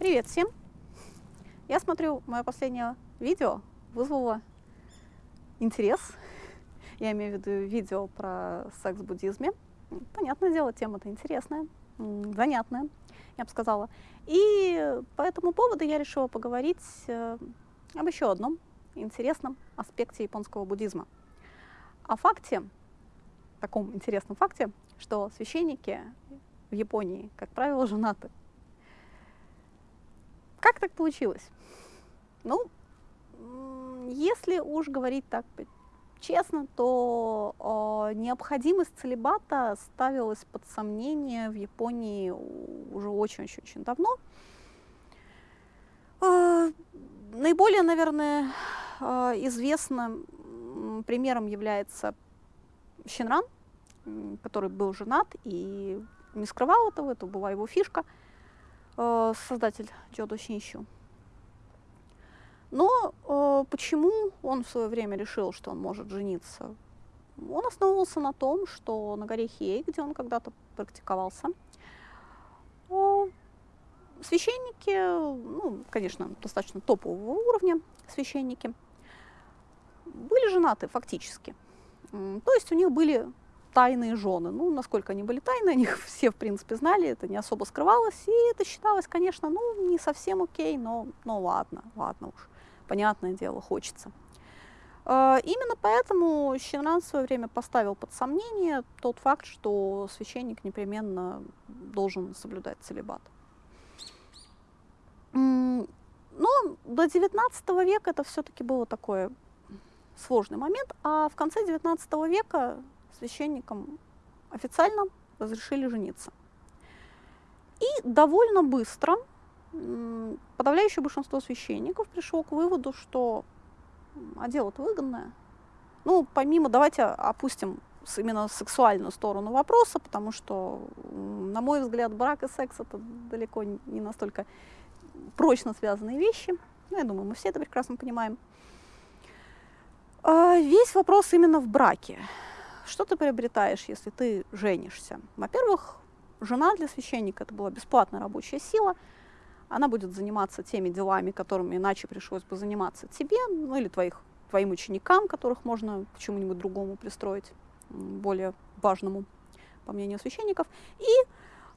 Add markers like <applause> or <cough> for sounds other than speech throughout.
Привет всем! Я смотрю, мое последнее видео вызвало интерес. Я имею в виду видео про секс буддизме. Понятное дело, тема-то интересная, занятная, я бы сказала. И по этому поводу я решила поговорить э, об еще одном интересном аспекте японского буддизма. О факте, таком интересном факте, что священники в Японии, как правило, женаты. Как так получилось? Ну, если уж говорить так честно, то э, необходимость целебата ставилась под сомнение в Японии уже очень-очень-очень давно. Э, наиболее, наверное, э, известным примером является Щенран, который был женат и не скрывал этого, это была его фишка – Э, создатель Джодо Шинщу. Но э, почему он в свое время решил, что он может жениться? Он основывался на том, что на горе Хей, где он когда-то практиковался, э, священники, ну, конечно, достаточно топового уровня священники, были женаты фактически. То есть у них были тайные жены. Ну, насколько они были тайны, <laughs> они все, в принципе, знали, это не особо скрывалось, и это считалось, конечно, ну, не совсем окей, но, ну, ладно, ладно уж, понятное дело, хочется. А, именно поэтому Щенран в свое время поставил под сомнение тот факт, что священник непременно должен соблюдать целебат. Но до XIX века это все-таки было такой сложный момент, а в конце XIX века священникам официально разрешили жениться. И довольно быстро подавляющее большинство священников пришло к выводу, что а дело-то выгодное. Ну, помимо, давайте опустим именно сексуальную сторону вопроса, потому что, на мой взгляд, брак и секс это далеко не настолько прочно связанные вещи. Ну, я думаю, мы все это прекрасно понимаем. А, весь вопрос именно в браке. Что ты приобретаешь, если ты женишься? Во-первых, жена для священника это была бесплатная рабочая сила. Она будет заниматься теми делами, которыми иначе пришлось бы заниматься тебе, ну или твоих, твоим ученикам, которых можно к чему-нибудь другому пристроить, более важному, по мнению священников. И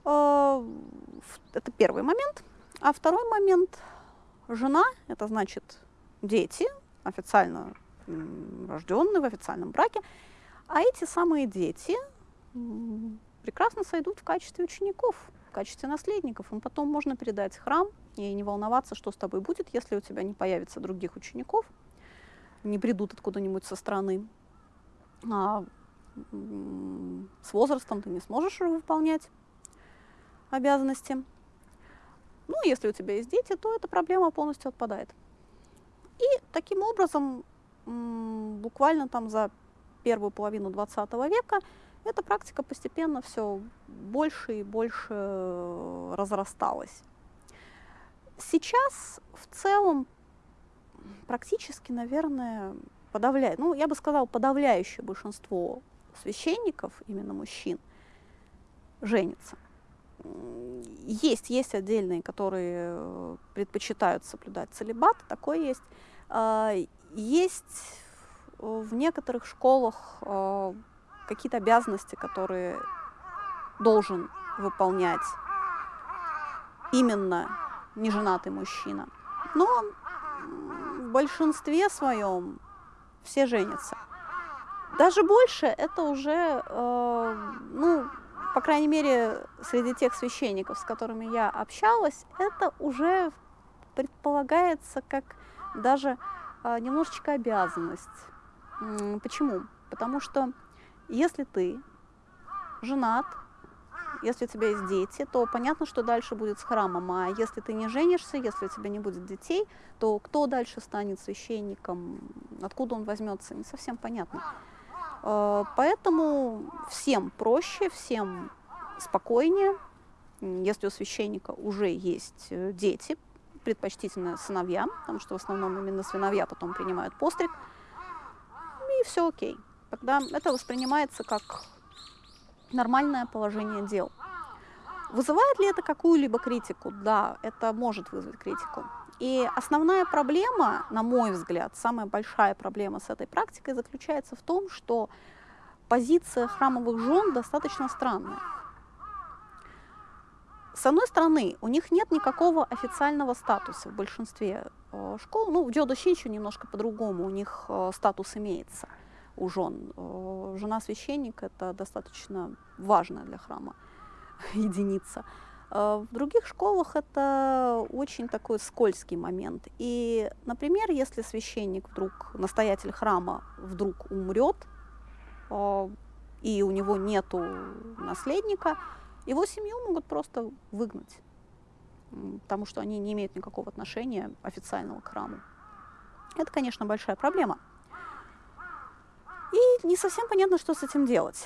э, это первый момент. А второй момент – жена, это значит дети, официально рожденные в официальном браке, а эти самые дети прекрасно сойдут в качестве учеников, в качестве наследников. Им потом можно передать храм и не волноваться, что с тобой будет, если у тебя не появится других учеников, не придут откуда-нибудь со стороны. А с возрастом ты не сможешь выполнять обязанности. Ну, если у тебя есть дети, то эта проблема полностью отпадает. И таким образом, буквально там за первую половину 20 века, эта практика постепенно все больше и больше э, разрасталась. Сейчас в целом практически, наверное, подавляет, ну, я бы сказала, подавляющее большинство священников, именно мужчин, женится. Есть, есть отдельные, которые э, предпочитают соблюдать целебат, такое есть. А, есть в некоторых школах э, какие-то обязанности, которые должен выполнять именно неженатый мужчина. Но в большинстве своем все женятся. Даже больше это уже, э, ну, по крайней мере, среди тех священников, с которыми я общалась, это уже предполагается как даже э, немножечко обязанность. Почему? Потому что если ты женат, если у тебя есть дети, то понятно, что дальше будет с храмом. А если ты не женишься, если у тебя не будет детей, то кто дальше станет священником, откуда он возьмется, не совсем понятно. А, поэтому всем проще, всем спокойнее, если у священника уже есть э, дети, предпочтительно сыновья, потому что в основном именно сыновья потом принимают постриг, все окей. Тогда это воспринимается как нормальное положение дел. Вызывает ли это какую-либо критику? Да, это может вызвать критику. И основная проблема, на мой взгляд, самая большая проблема с этой практикой заключается в том, что позиция храмовых жен достаточно странная. С одной стороны, у них нет никакого официального статуса в большинстве э, школ. Ну, в Дёдо Шинчу немножко по-другому, у них э, статус имеется у жен. Э, жена священника – это достаточно важная для храма <laughs> единица. В других школах это очень такой скользкий момент. И, например, если священник вдруг, настоятель храма вдруг умрет, и у него нету наследника – его семью могут просто выгнать, потому что они не имеют никакого отношения официального к храму. Это, конечно, большая проблема. И не совсем понятно, что с этим делать.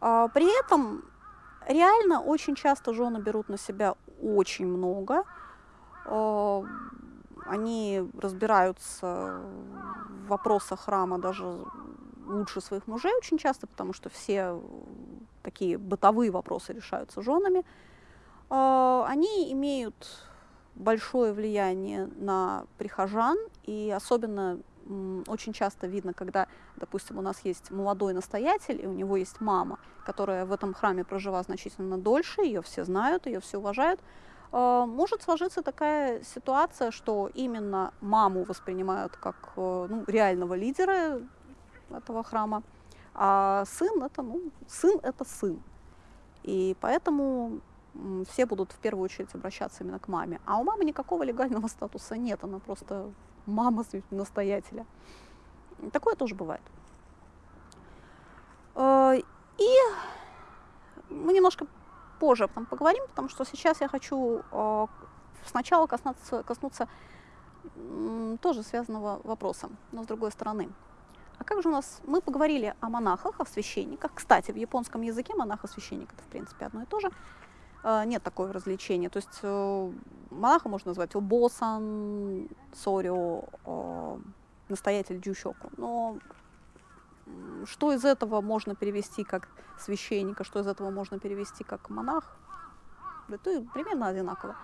А, при этом реально очень часто жены берут на себя очень много. А, они разбираются в вопросах храма даже лучше своих мужей очень часто, потому что все такие бытовые вопросы решаются женами, а, они имеют большое влияние на прихожан, и особенно очень часто видно, когда, допустим, у нас есть молодой настоятель, и у него есть мама, которая в этом храме прожила значительно дольше, ее все знают, ее все уважают, а, может сложиться такая ситуация, что именно маму воспринимают как э, ну, реального лидера этого храма, а сын это, ну, сын это сын. И поэтому все будут в первую очередь обращаться именно к маме. А у мамы никакого легального статуса нет, она просто мама настоятеля. Такое тоже бывает. Э, и мы немножко позже этом поговорим, потому что сейчас я хочу э, сначала коснуться, коснуться тоже связанного вопроса, но с другой стороны. А как же у нас, мы поговорили о монахах, о священниках. Кстати, в японском языке монах и священник это в принципе одно и то же. Э, нет такого развлечения. То есть э, монаха можно назвать обосан, сорио, э, настоятель джущоку. Но что из этого можно перевести как священника, что из этого можно перевести как монах, это примерно одинаково.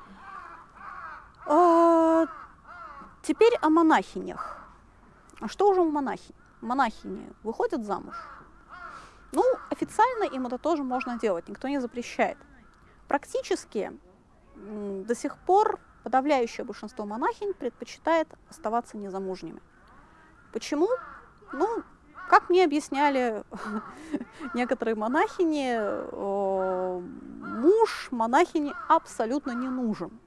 Теперь о монахинях. А что уже у монахинь? Монахини выходят замуж. Ну, официально им это тоже можно делать, никто не запрещает. Практически до сих пор подавляющее большинство монахинь предпочитает оставаться незамужними. Почему? Ну, как мне объясняли <laughs> некоторые монахини, муж монахини абсолютно не нужен.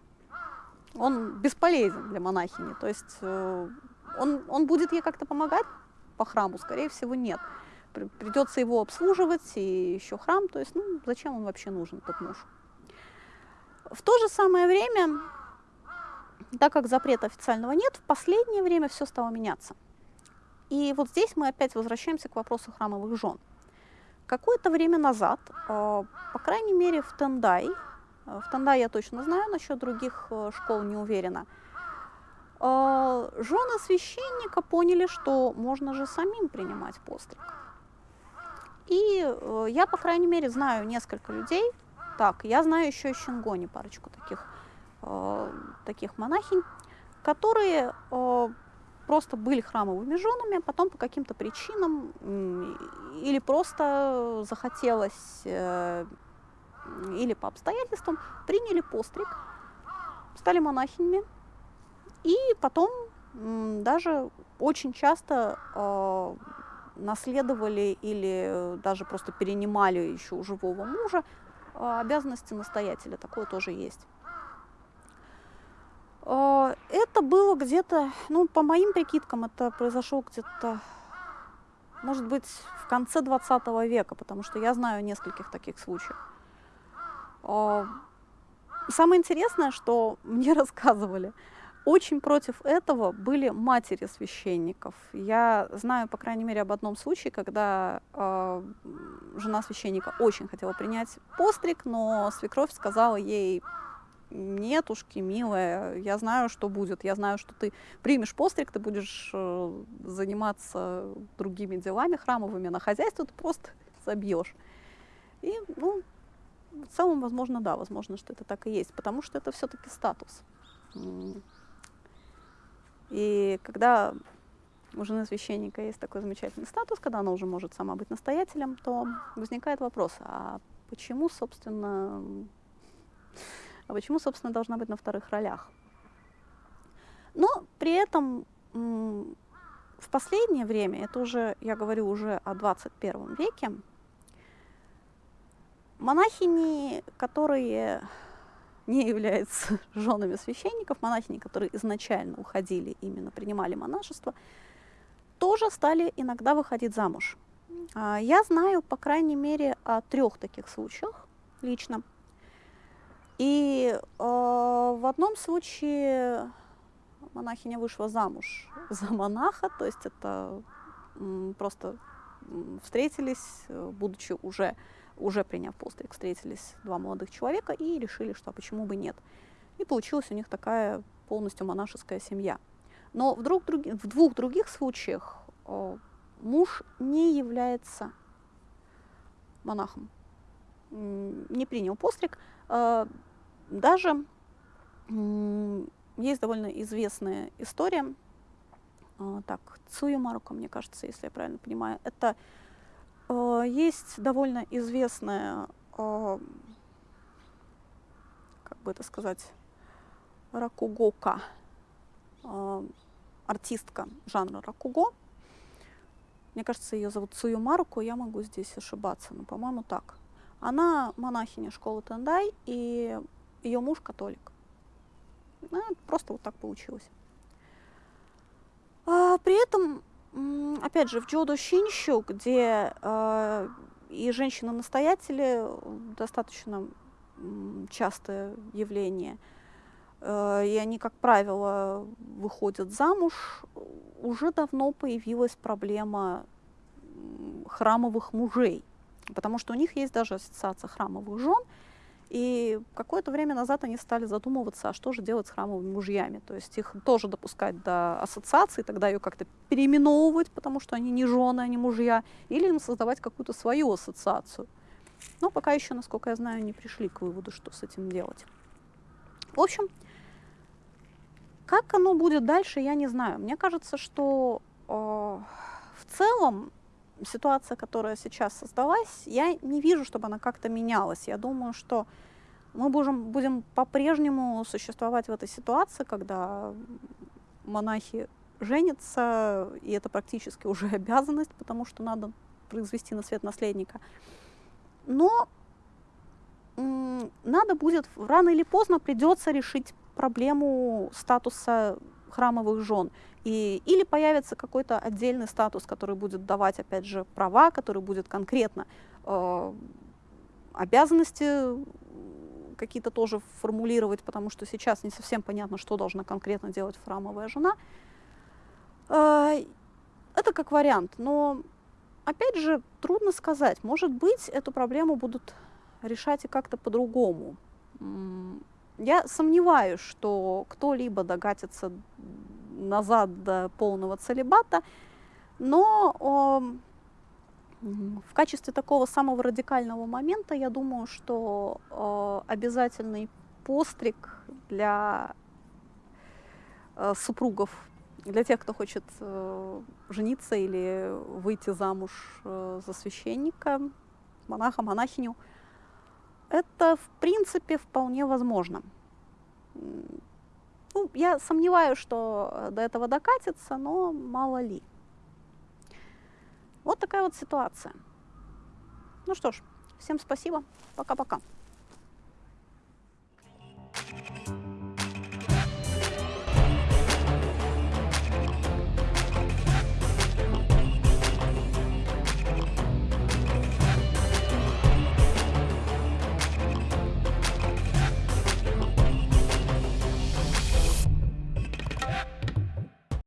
Он бесполезен для монахини. То есть э, он, он будет ей как-то помогать, по храму? Скорее всего, нет. Придется его обслуживать и еще храм. То есть, ну, зачем он вообще нужен, этот муж? В то же самое время, так как запрета официального нет, в последнее время все стало меняться. И вот здесь мы опять возвращаемся к вопросу храмовых жен. Какое-то время назад, э, по крайней мере в Тендай, э, в Тендай я точно знаю, насчет других э, школ не уверена, жены священника поняли, что можно же самим принимать постриг. И э, я, по крайней мере, знаю несколько людей. Так, я знаю еще из Шингони парочку таких, э, таких монахинь, которые э, просто были храмовыми женами, а потом по каким-то причинам или просто захотелось, или по обстоятельствам приняли постриг, стали монахинями, и потом даже очень часто э, наследовали или даже просто перенимали еще у живого мужа э, обязанности настоятеля. Такое тоже есть. Э, это было где-то, ну, по моим прикидкам, это произошло где-то, может быть, в конце 20 века, потому что я знаю нескольких таких случаев. Э, самое интересное, что мне <laughs> рассказывали – очень против этого были матери священников. Я знаю, по крайней мере, об одном случае, когда э, жена священника очень хотела принять постриг, но свекровь сказала ей, нетушки, милая, я знаю, что будет, я знаю, что ты примешь постриг, ты будешь э, заниматься другими делами храмовыми, на хозяйство ты просто забьешь. И, ну, в целом, возможно, да, возможно, что это так и есть, потому что это все-таки статус. И когда у жены священника есть такой замечательный статус, когда она уже может сама быть настоятелем, то возникает вопрос, а почему, собственно, а почему, собственно, должна быть на вторых ролях? Но при этом в последнее время, это уже, я говорю уже о 21 веке, монахини, которые не являются <laughs> женами священников, монахини, которые изначально уходили, именно принимали монашество, тоже стали иногда выходить замуж. А, я знаю, по крайней мере, о трех таких случаях лично. И э, в одном случае монахиня вышла замуж <laughs> за монаха, то есть это просто встретились, э, будучи уже, уже приняв постриг, встретились два молодых человека и решили, что а почему бы нет. И получилась у них такая полностью монашеская семья. Но в, друг, друг, в двух других случаях э, муж не является монахом, не принял постриг. Э, даже есть довольно известная история, э, так, Цуя Марука, мне кажется, если я правильно понимаю, это есть довольно известная, э, как бы это сказать, ракугока, э, артистка жанра ракуго. Мне кажется, ее зовут Цую я могу здесь ошибаться, но, по-моему, так. Она монахиня школы Тендай, и ее муж католик. Ну, просто вот так получилось. А, при этом, опять же, в Джодо Шинщу, где а, и женщины-настоятели достаточно частое явление, а, и они, как правило, выходят замуж, уже давно появилась проблема храмовых мужей, потому что у них есть даже ассоциация храмовых жен, и какое-то время назад они стали задумываться, а что же делать с храмовыми мужьями. То есть их тоже допускать до ассоциации, тогда ее как-то переименовывать, потому что они не жены, они мужья, или им создавать какую-то свою ассоциацию. Но пока еще, насколько я знаю, не пришли к выводу, что с этим делать. В общем, как оно будет дальше, я не знаю. Мне кажется, что э, в целом ситуация, которая сейчас создалась, я не вижу, чтобы она как-то менялась. Я думаю, что мы будем, будем по-прежнему существовать в этой ситуации, когда монахи женятся, и это практически уже <laughs> обязанность, потому что надо произвести на свет наследника. Но надо будет, рано или поздно придется решить проблему статуса храмовых жен. И, или появится какой-то отдельный статус, который будет давать, опять же, права, который будет конкретно э, обязанности какие-то тоже формулировать, потому что сейчас не совсем понятно, что должна конкретно делать храмовая жена. Э, это как вариант, но опять же трудно сказать. Может быть, эту проблему будут решать и как-то по-другому. Я сомневаюсь, что кто-либо догатится назад до полного целебата, но о, в качестве такого самого радикального момента я думаю, что о, обязательный постриг для э, супругов, для тех, кто хочет э, жениться или выйти замуж э, за священника, монаха, монахиню, это в принципе вполне возможно. Ну, я сомневаюсь, что э, до этого докатится, но мало ли. Вот такая вот ситуация. Ну что ж, всем спасибо. Пока-пока.